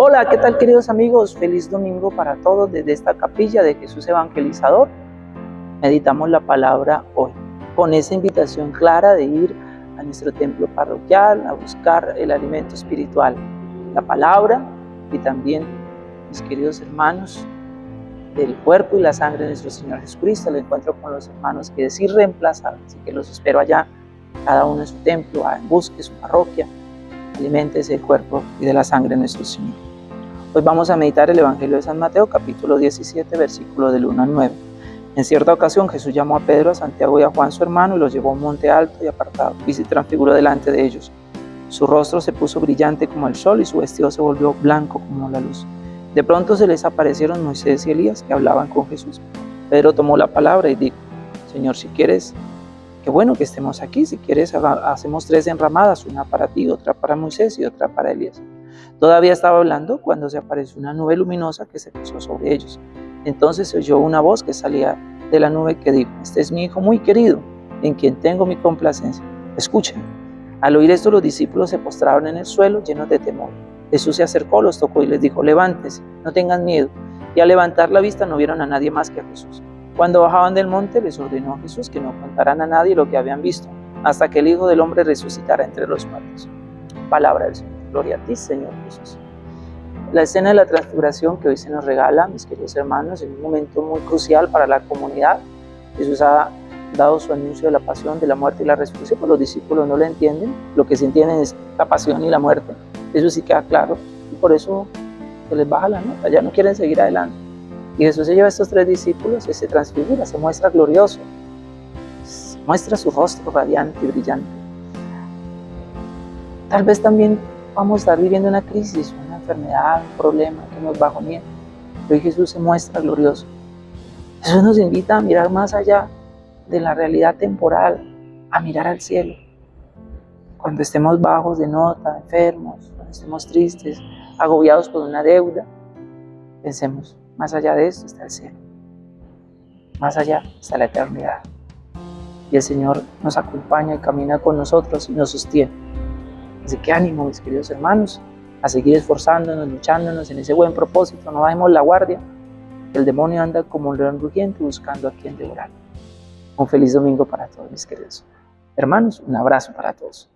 Hola, ¿qué tal queridos amigos? Feliz domingo para todos desde esta capilla de Jesús Evangelizador. Meditamos la palabra hoy con esa invitación clara de ir a nuestro templo parroquial a buscar el alimento espiritual, la palabra y también, mis queridos hermanos, del cuerpo y la sangre de nuestro Señor Jesucristo, el encuentro con los hermanos que es irreemplazable, así que los espero allá, cada uno en su templo, busque su parroquia, alimentese el cuerpo y de la sangre de nuestro Señor. Hoy vamos a meditar el Evangelio de San Mateo, capítulo 17, versículo del 1 al 9. En cierta ocasión Jesús llamó a Pedro, a Santiago y a Juan su hermano y los llevó a un monte alto y apartado y se transfiguró delante de ellos. Su rostro se puso brillante como el sol y su vestido se volvió blanco como la luz. De pronto se les aparecieron Moisés y Elías que hablaban con Jesús. Pedro tomó la palabra y dijo, Señor, si quieres, qué bueno que estemos aquí, si quieres hacemos tres enramadas, una para ti, otra para Moisés y otra para Elías. Todavía estaba hablando cuando se apareció una nube luminosa que se puso sobre ellos. Entonces se oyó una voz que salía de la nube que dijo, este es mi hijo muy querido, en quien tengo mi complacencia. Escuchen. Al oír esto los discípulos se postraron en el suelo llenos de temor. Jesús se acercó, los tocó y les dijo, levántese, no tengan miedo. Y al levantar la vista no vieron a nadie más que a Jesús. Cuando bajaban del monte les ordenó a Jesús que no contaran a nadie lo que habían visto, hasta que el Hijo del Hombre resucitara entre los muertos. Palabra del Señor. Gloria a ti, Señor Jesús. La escena de la transfiguración que hoy se nos regala, mis queridos hermanos, en un momento muy crucial para la comunidad. Jesús ha dado su anuncio de la pasión, de la muerte y la resurrección, pues los discípulos no lo entienden. Lo que se entienden es la pasión y la muerte. Eso sí queda claro. Y por eso se les baja la nota, ya no quieren seguir adelante. Y Jesús se lleva a estos tres discípulos y se transfigura, se muestra glorioso, muestra su rostro radiante y brillante. Tal vez también vamos a estar viviendo una crisis, una enfermedad, un problema que nos bajo miedo. Hoy Jesús se muestra glorioso. Jesús nos invita a mirar más allá de la realidad temporal, a mirar al cielo. Cuando estemos bajos de nota, enfermos, cuando estemos tristes, agobiados por una deuda, pensemos, más allá de esto está el cielo. Más allá está la eternidad. Y el Señor nos acompaña y camina con nosotros y nos sostiene. Así que ánimo, mis queridos hermanos, a seguir esforzándonos, luchándonos en ese buen propósito. No bajemos la guardia. El demonio anda como un león rugiente buscando a quien devorar. Un feliz domingo para todos, mis queridos hermanos. Un abrazo para todos.